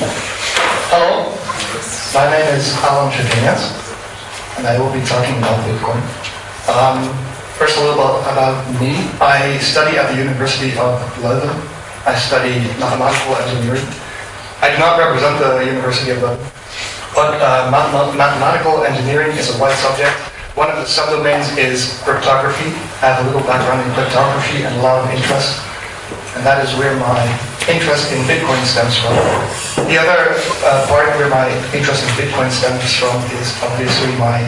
Hello, my name is Alan Chaginias, and I will be talking about Bitcoin. Um, first, a little about, about me. I study at the University of Leuven. I study mathematical engineering. I do not represent the University of Leuven, but uh, math- mathematical engineering is a wide subject. One of the subdomains is cryptography. I have a little background in cryptography and a lot of interest, and that is where my interest in Bitcoin stems from. The other uh, part where my interest in Bitcoin stems from is obviously my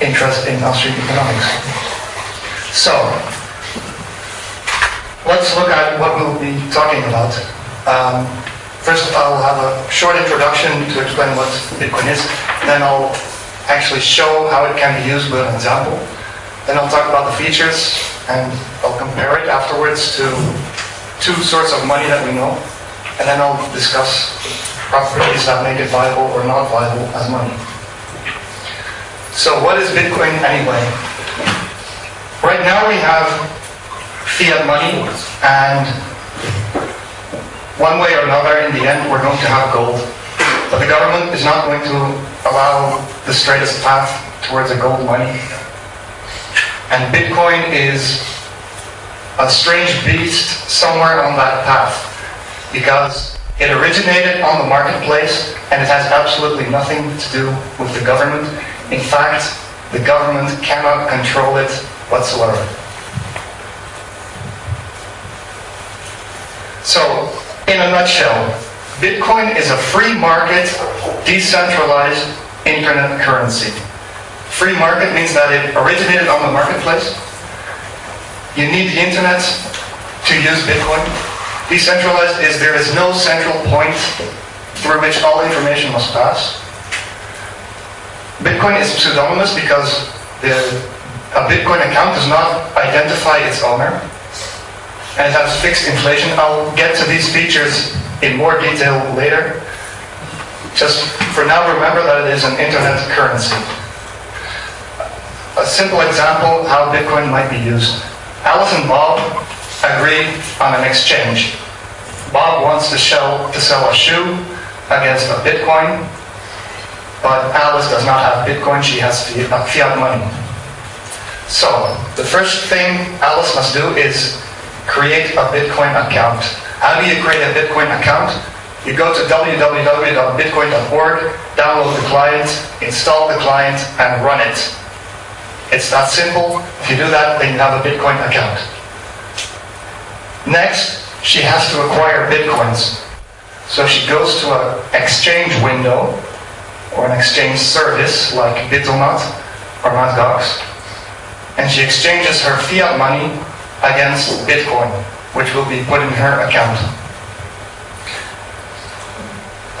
interest in Austrian economics. So, let's look at what we'll be talking about. Um, first, I'll have a short introduction to explain what Bitcoin is, then I'll actually show how it can be used with an example. Then I'll talk about the features, and I'll compare it afterwards to two sorts of money that we know, and then I'll discuss properties that make it viable or not viable as money. So what is Bitcoin anyway? Right now we have fiat money, and one way or another, in the end, we're going to have gold. But the government is not going to allow the straightest path towards a gold money. And Bitcoin is a strange beast somewhere on that path because it originated on the marketplace and it has absolutely nothing to do with the government. In fact, the government cannot control it whatsoever. So, in a nutshell, Bitcoin is a free market, decentralized internet currency. Free market means that it originated on the marketplace. You need the internet to use Bitcoin. Decentralized is there is no central point through which all information must pass. Bitcoin is pseudonymous because the, a Bitcoin account does not identify its owner. And it has fixed inflation. I'll get to these features in more detail later. Just for now, remember that it is an internet currency. A simple example how Bitcoin might be used. Alice and Bob agree on an exchange. Bob wants to sell, to sell a shoe against a Bitcoin, but Alice does not have Bitcoin, she has uh, fiat money. So, the first thing Alice must do is create a Bitcoin account. How do you create a Bitcoin account? You go to www.bitcoin.org, download the client, install the client, and run it. It's that simple. If you do that, then you have a Bitcoin account. Next, she has to acquire Bitcoins. So she goes to an exchange window or an exchange service like Bitomat or Mt. Gox, and she exchanges her fiat money against Bitcoin, which will be put in her account.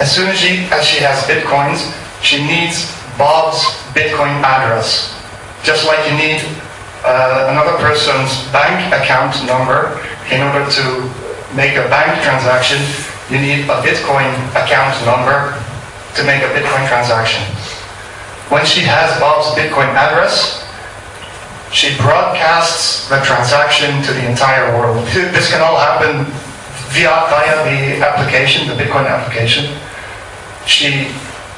As soon as she, as she has Bitcoins, she needs Bob's Bitcoin address. Just like you need uh, another person's bank account number in order to make a bank transaction, you need a Bitcoin account number to make a Bitcoin transaction. When she has Bob's Bitcoin address, she broadcasts the transaction to the entire world. This can all happen via, via the application, the Bitcoin application. She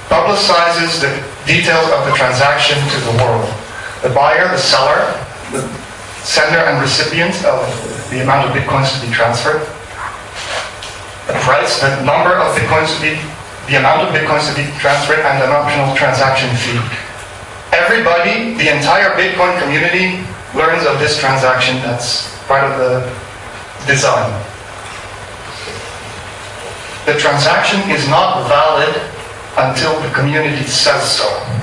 publicizes the details of the transaction to the world. The buyer, the seller, the sender and recipient of the amount of bitcoins to be transferred, the price, the number of bitcoins to be, the amount of bitcoins to be transferred, and an optional transaction fee. Everybody, the entire Bitcoin community, learns of this transaction. That's part of the design. The transaction is not valid until the community says so.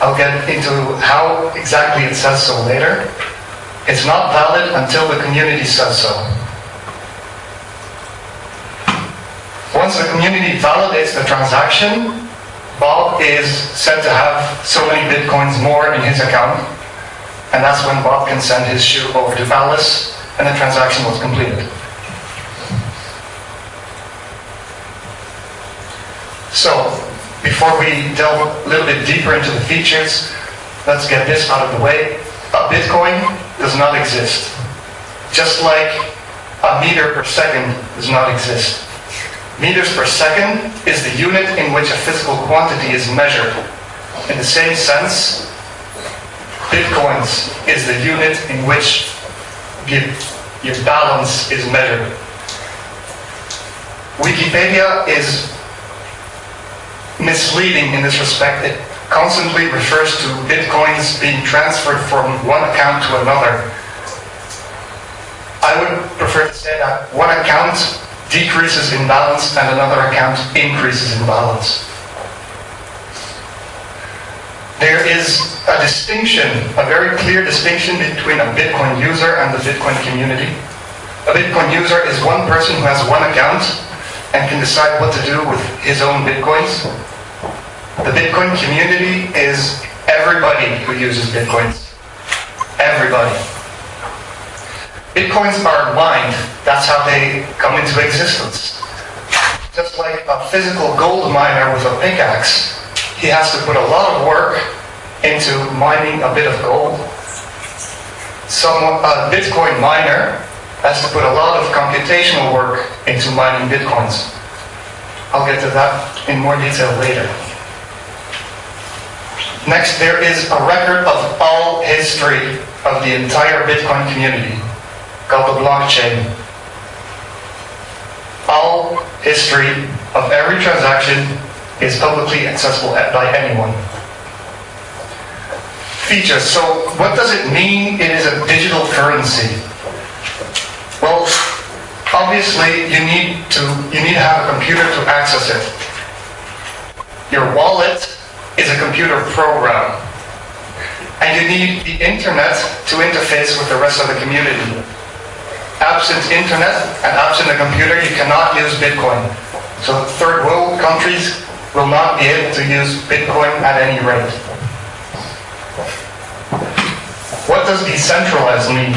I'll get into how exactly it says so later. It's not valid until the community says so. Once the community validates the transaction, Bob is said to have so many bitcoins more in his account, and that's when Bob can send his shoe over to Alice, and the transaction was completed. So, before we delve a little bit deeper into the features, let's get this out of the way. A Bitcoin does not exist. Just like a meter per second does not exist. Meters per second is the unit in which a physical quantity is measured. In the same sense, bitcoins is the unit in which your, your balance is measured. Wikipedia is misleading in this respect. It constantly refers to bitcoins being transferred from one account to another. I would prefer to say that one account decreases in balance and another account increases in balance. There is a distinction, a very clear distinction between a Bitcoin user and the Bitcoin community. A Bitcoin user is one person who has one account and can decide what to do with his own Bitcoins. The Bitcoin community is everybody who uses Bitcoins. Everybody. Bitcoins are mined. That's how they come into existence. Just like a physical gold miner with a pickaxe, he has to put a lot of work into mining a bit of gold. Some a Bitcoin miner has to put a lot of computational work into mining Bitcoins. I'll get to that in more detail later. Next, there is a record of all history of the entire Bitcoin community called the blockchain. All history of every transaction is publicly accessible by anyone. Features. So what does it mean it is a digital currency? Well, obviously you need to you need to have a computer to access it. Your wallet is a computer program. And you need the internet to interface with the rest of the community absent internet and absent a computer, you cannot use Bitcoin. So third world countries will not be able to use Bitcoin at any rate. What does decentralized mean?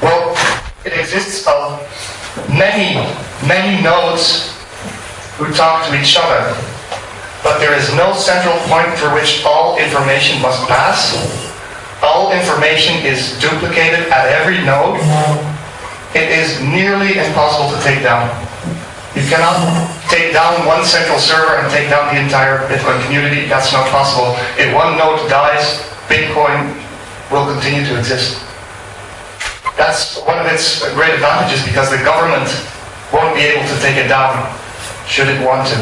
Well, it exists of many, many nodes who talk to each other. But there is no central point through which all information must pass. All information is duplicated at every node it is nearly impossible to take down. You cannot take down one central server and take down the entire Bitcoin community. That's not possible. If one node dies, Bitcoin will continue to exist. That's one of its great advantages because the government won't be able to take it down should it want to.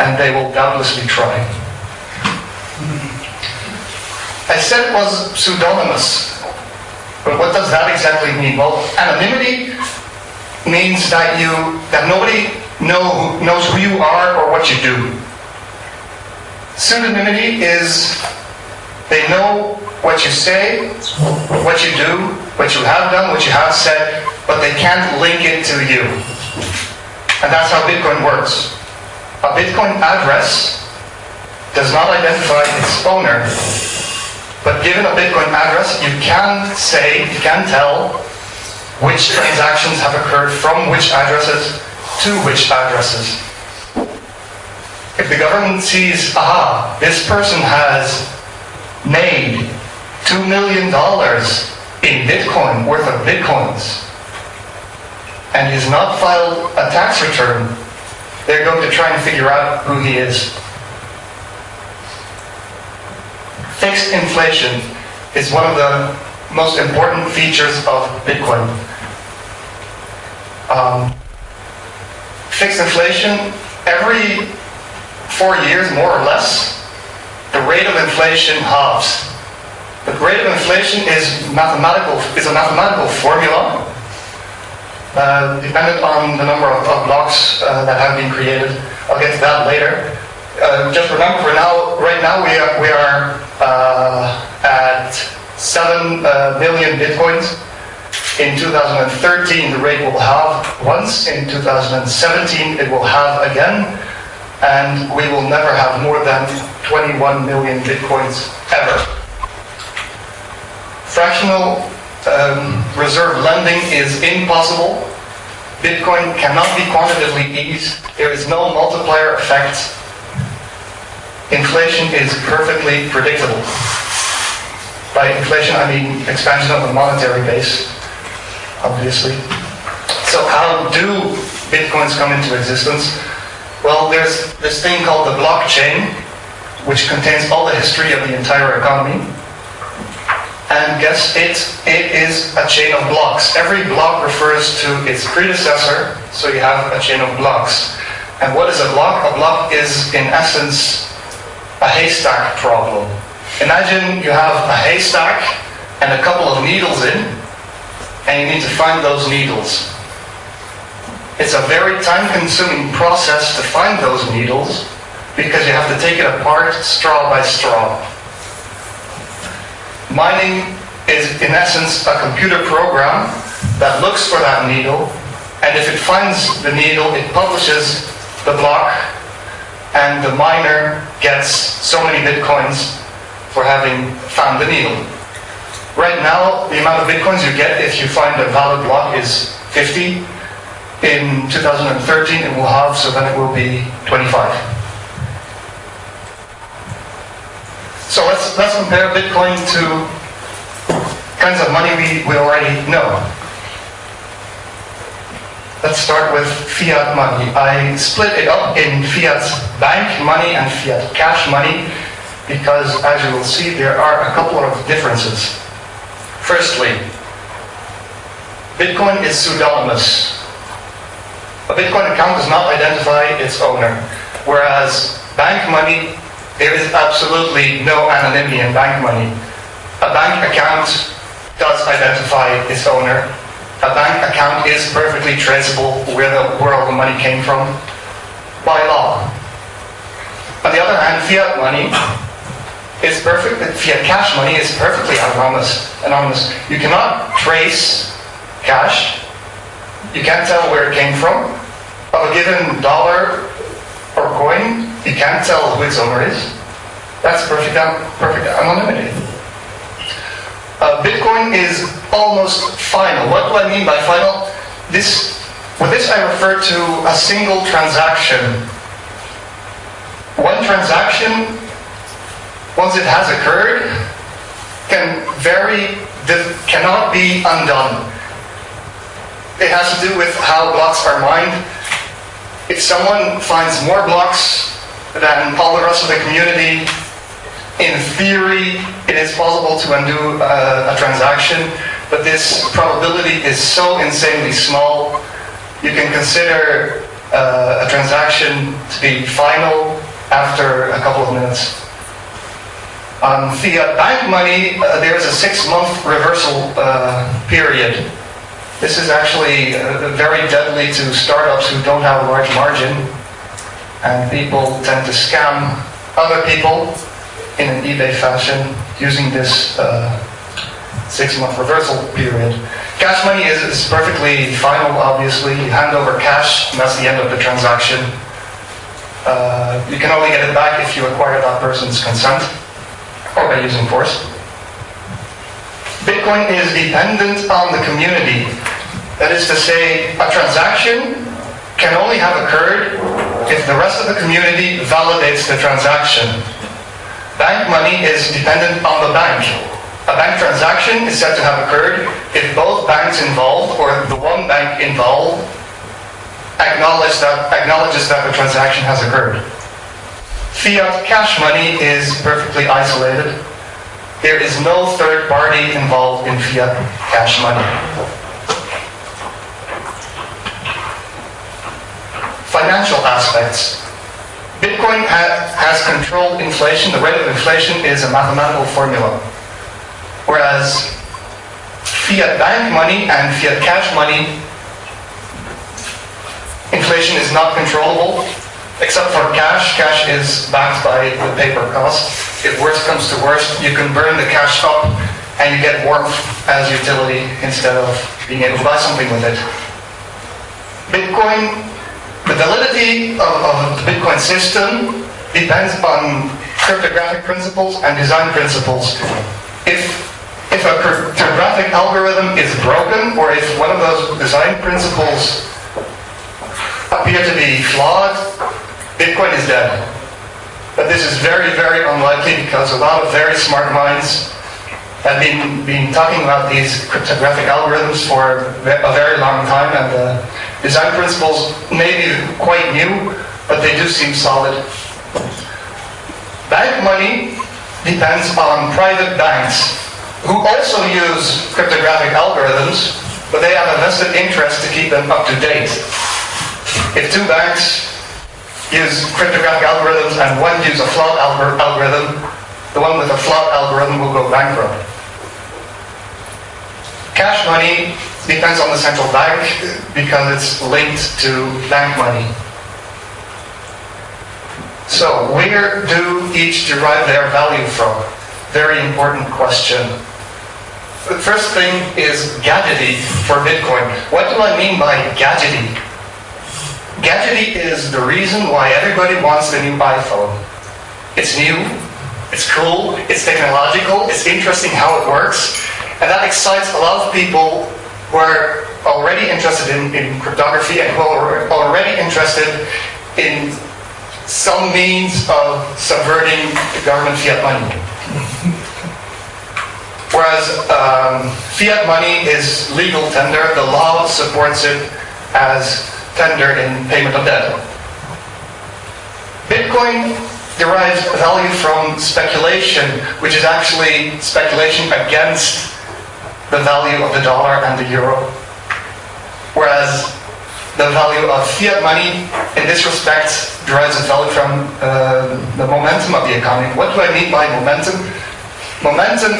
And they will doubtlessly try. I said it was pseudonymous. But what does that exactly mean? Well, anonymity means that you that nobody know, knows who you are or what you do. Pseudonymity is they know what you say, what you do, what you have done, what you have said, but they can't link it to you. And that's how Bitcoin works. A Bitcoin address does not identify its owner, but given a Bitcoin address, you can say, you can tell which transactions have occurred from which addresses to which addresses. If the government sees, aha, this person has made $2 million in Bitcoin, worth of Bitcoins, and he's not filed a tax return, they're going to try and figure out who he is. fixed inflation is one of the most important features of Bitcoin. Um, fixed inflation, every four years, more or less, the rate of inflation halves. The rate of inflation is mathematical is a mathematical formula uh, dependent on the number of, of blocks uh, that halve been created. I'll get to that later uh, just remember for now, right now we are, we are uh, at 7 uh, million bitcoins. In 2013, the rate will halve once. In 2017, it will have again. And we will never have more than 21 million bitcoins ever. Fractional um, reserve lending is impossible. Bitcoin cannot be quantitatively eased. There is no multiplier effect inflation is perfectly predictable. By inflation, I mean expansion of the monetary base, obviously. So how do bitcoins come into existence? Well, there's this thing called the blockchain, which contains all the history of the entire economy. And guess it, it is a chain of blocks. Every block refers to its predecessor, so you have a chain of blocks. And what is a block? A block is, in essence, a haystack problem. Imagine you have a haystack and a couple of needles in, and you need to find those needles. It's a very time-consuming process to find those needles because you have to take it apart straw by straw. Mining is, in essence, a computer program that looks for that needle, and if it finds the needle, it publishes the block, and the miner gets so many bitcoins for having found the needle. Right now, the amount of bitcoins you get if you find a valid block is 50. In 2013, it will halve, so then it will be 25. So let's, let's compare Bitcoin to kinds of money we, we already know. Let's start with fiat money. I split it up in fiat bank money and fiat cash money because, as you will see, there are a couple of differences. Firstly, Bitcoin is pseudonymous. A Bitcoin account does not identify its owner, whereas bank money there is absolutely no anonymity in bank money. A bank account does identify its owner. A bank account is perfectly traceable where the, where all the money came from by law. On the other hand, fiat money is perfect. Fiat cash money is perfectly anonymous. Anonymous. You cannot trace cash. You can't tell where it came from. Of a given dollar or coin, you can't tell who its owner is. That's perfect, perfect anonymity. Uh, Bitcoin is almost final. What do I mean by final? This, with this I refer to a single transaction. One transaction, once it has occurred, can very cannot be undone. It has to do with how blocks are mined. If someone finds more blocks than all the rest of the community. In theory, it is possible to undo uh, a transaction, but this probability is so insanely small, you can consider uh, a transaction to be final after a couple of minutes. On fiat bank money, uh, there is a six-month reversal uh, period. This is actually uh, very deadly to startups who don't have a large margin and people tend to scam other people in an eBay fashion using this uh, six-month reversal period. Cash money is, is, perfectly final, obviously. You hand over cash, and that's the end of the transaction. Uh, you can only get it back if you acquire that person's consent or by using force. Bitcoin is dependent on the community. That is to say, a transaction can only have occurred if the rest of the community validates the transaction. Bank money is dependent on the bank. A bank transaction is said to have occurred if both banks involved or the one bank involved acknowledge that, acknowledges that the transaction has occurred. Fiat cash money is perfectly isolated. There is no third party involved in fiat cash money. Financial aspects. Bitcoin ha has controlled inflation. The rate of inflation is a mathematical formula. Whereas fiat bank money and fiat cash money, inflation is not controllable, except for cash. Cash is backed by the paper cost. If worst comes to worst, you can burn the cash up and you get warmth as utility instead of being able to buy something with it. Bitcoin validity of, of the Bitcoin system depends on cryptographic principles and design principles. If, if a cryptographic algorithm is broken, or if one of those design principles appear to be flawed, Bitcoin is dead. But this is very, very unlikely because a lot of very smart minds have been, been talking about these cryptographic algorithms for a very long time, and the Design principles may be quite new, but they do seem solid. Bank money depends on private banks who also use cryptographic algorithms, but they have a vested interest to keep them up to date. If two banks use cryptographic algorithms and one uses a flawed algorithm, the one with a flawed algorithm will go bankrupt. Cash money depends on the central bank because it's linked to bank money. So, where do each derive their value from? Very important question. The first thing is gadgety for Bitcoin. What do I mean by gadgety? Gadgety is the reason why everybody wants the new iPhone. It's new, it's cool, it's technological, it's interesting how it works, and that excites a lot of people who are already interested in, in cryptography and who are already interested in some means of subverting the government fiat money. Whereas um, fiat money is legal tender, the law supports it as tender in payment of debt. Bitcoin derives value from speculation, which is actually speculation against the value of the dollar and the euro. Whereas the value of fiat money, in this respect, derives its value from uh, the momentum of the economy. What do I mean by momentum? Momentum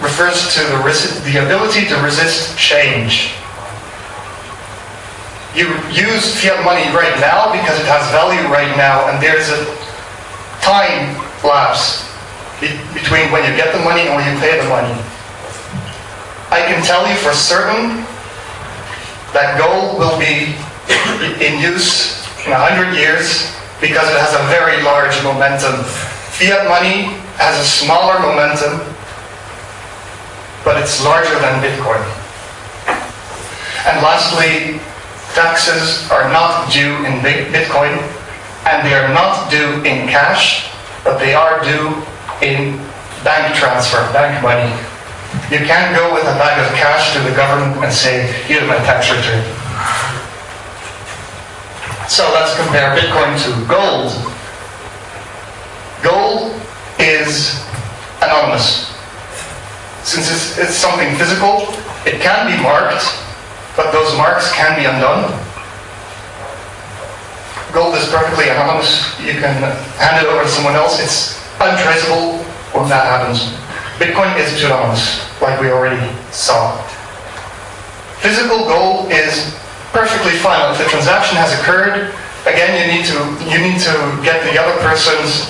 refers to the, the ability to resist change. You use fiat money right now because it has value right now, and there's a time lapse between when you get the money and when you pay the money. I can tell you for certain that gold will be in use in 100 years because it has a very large momentum. Fiat money has a smaller momentum, but it's larger than Bitcoin. And lastly, taxes are not due in Bitcoin, and they are not due in cash, but they are due in bank transfer, bank money. You can't go with a bag of cash to the government and say, here's my tax return. So let's compare Bitcoin to gold. Gold is anonymous. Since it's, it's something physical, it can be marked, but those marks can be undone. Gold is perfectly anonymous. You can hand it over to someone else. It's untraceable when that happens. Bitcoin is pseudonymous, like we already saw. Physical gold is perfectly fine. If the transaction has occurred, again, you need to you need to get the other person's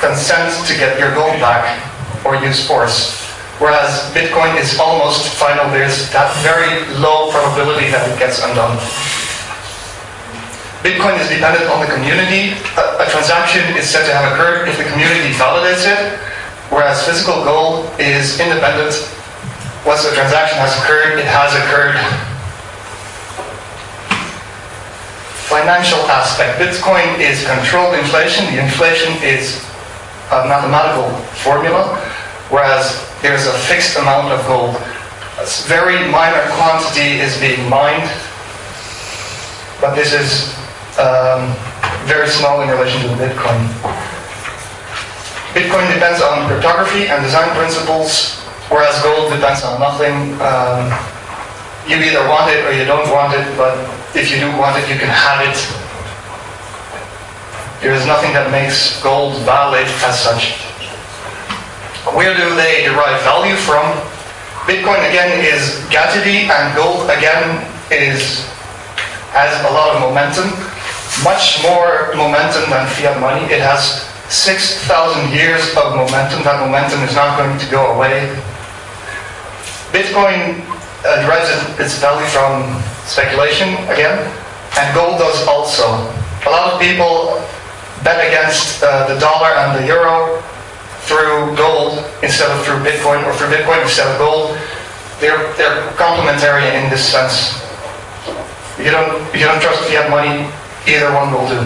consent to get your gold back or use force. Whereas Bitcoin is almost final. There's that very low probability that it gets undone. Bitcoin is dependent on the community. A, a transaction is said to have occurred if the community validates it whereas physical gold is independent. Once the transaction has occurred, it has occurred. Financial aspect. Bitcoin is controlled inflation. The inflation is a mathematical formula, whereas there's a fixed amount of gold. A very minor quantity is being mined, but this is um, very small in relation to Bitcoin. Bitcoin depends on cryptography and design principles, whereas gold depends on nothing. Um, you either want it or you don't want it, but if you do want it, you can have it. There is nothing that makes gold valid as such. Where do they derive value from? Bitcoin again is gadgety, and gold again is has a lot of momentum, much more momentum than fiat money. It has 6,000 years of momentum. That momentum is not going to go away. Bitcoin uh, derives its value from speculation again, and gold does also. A lot of people bet against uh, the dollar and the euro through gold instead of through Bitcoin, or through Bitcoin instead of gold. They're, they're complementary in this sense. You don't, you don't trust fiat money, either one will do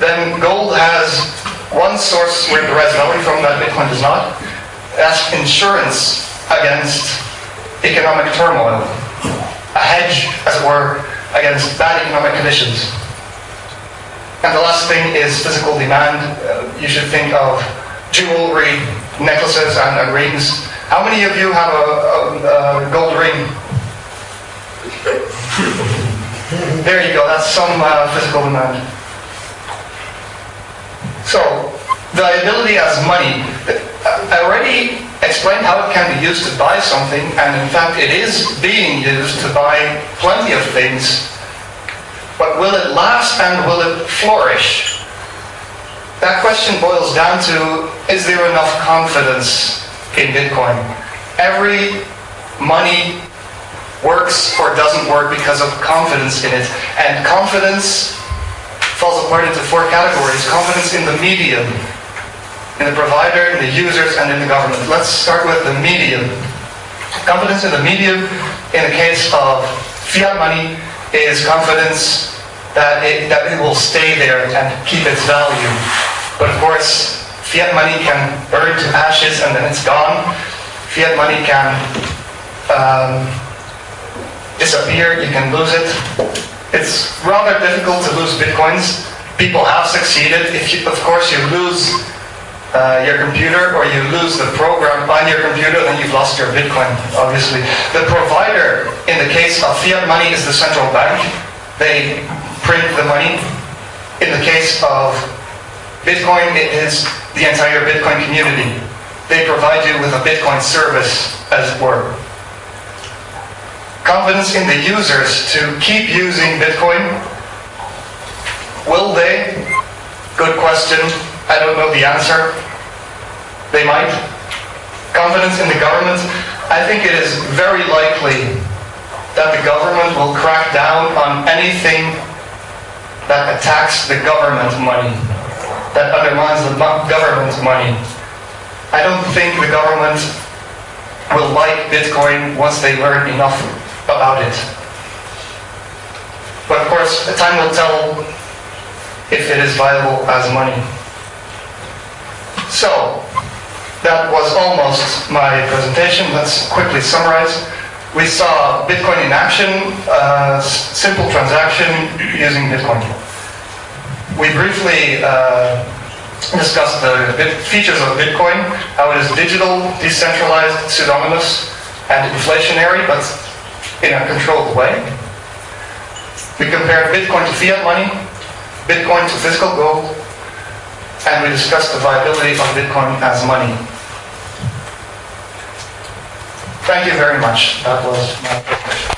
then gold has one source where it derives value from that Bitcoin does not. That's insurance against economic turmoil. a hedge, as it were, against bad economic conditions. And the last thing is physical demand. Uh, you should think of jewelry, necklaces, and, and rings. How many of you have a, a, a gold ring? there you go, that's some uh, physical demand. So, the ability as money, I already explained how it can be used to buy something, and in fact it is being used to buy plenty of things but will it last and will it flourish? That question boils down to, is there enough confidence in Bitcoin? Every money works or doesn't work because of confidence in it. And confidence falls apart into four categories. Confidence in the medium, in the provider, in the users, and in the government. Let's start with the medium. Confidence in the medium, in the case of fiat money, is confidence that it, that it will stay there and keep its value. But of course, fiat money can burn to ashes and then it's gone. Fiat money can um, disappear, you can lose it. It's rather difficult to lose bitcoins. People have succeeded. If you, of course you lose uh, your computer or you lose the program on your computer, then you've lost your Bitcoin, obviously. The provider, in the case of fiat money, is the central bank. They print the money. In the case of Bitcoin, it is the entire Bitcoin community. They provide you with a Bitcoin service, as it were. Confidence in the users to keep using Bitcoin. Will they? Good question. I don't know the answer. They might. Confidence in the government. I think it is very likely that the government will crack down on anything that attacks the government money, that undermines the government money. I don't think the government will like Bitcoin once they learn enough about it. But of course, time will tell if it is viable as money. So, that was almost my presentation. Let's quickly summarize. We saw Bitcoin in action, uh, simple transaction using Bitcoin. We briefly uh, discussed the features of Bitcoin, how it is digital, decentralized, pseudonymous, and inflationary, but in a controlled way. We compared Bitcoin to fiat money, Bitcoin to physical gold, and we discussed the viability of Bitcoin as money. Thank you very much. That was my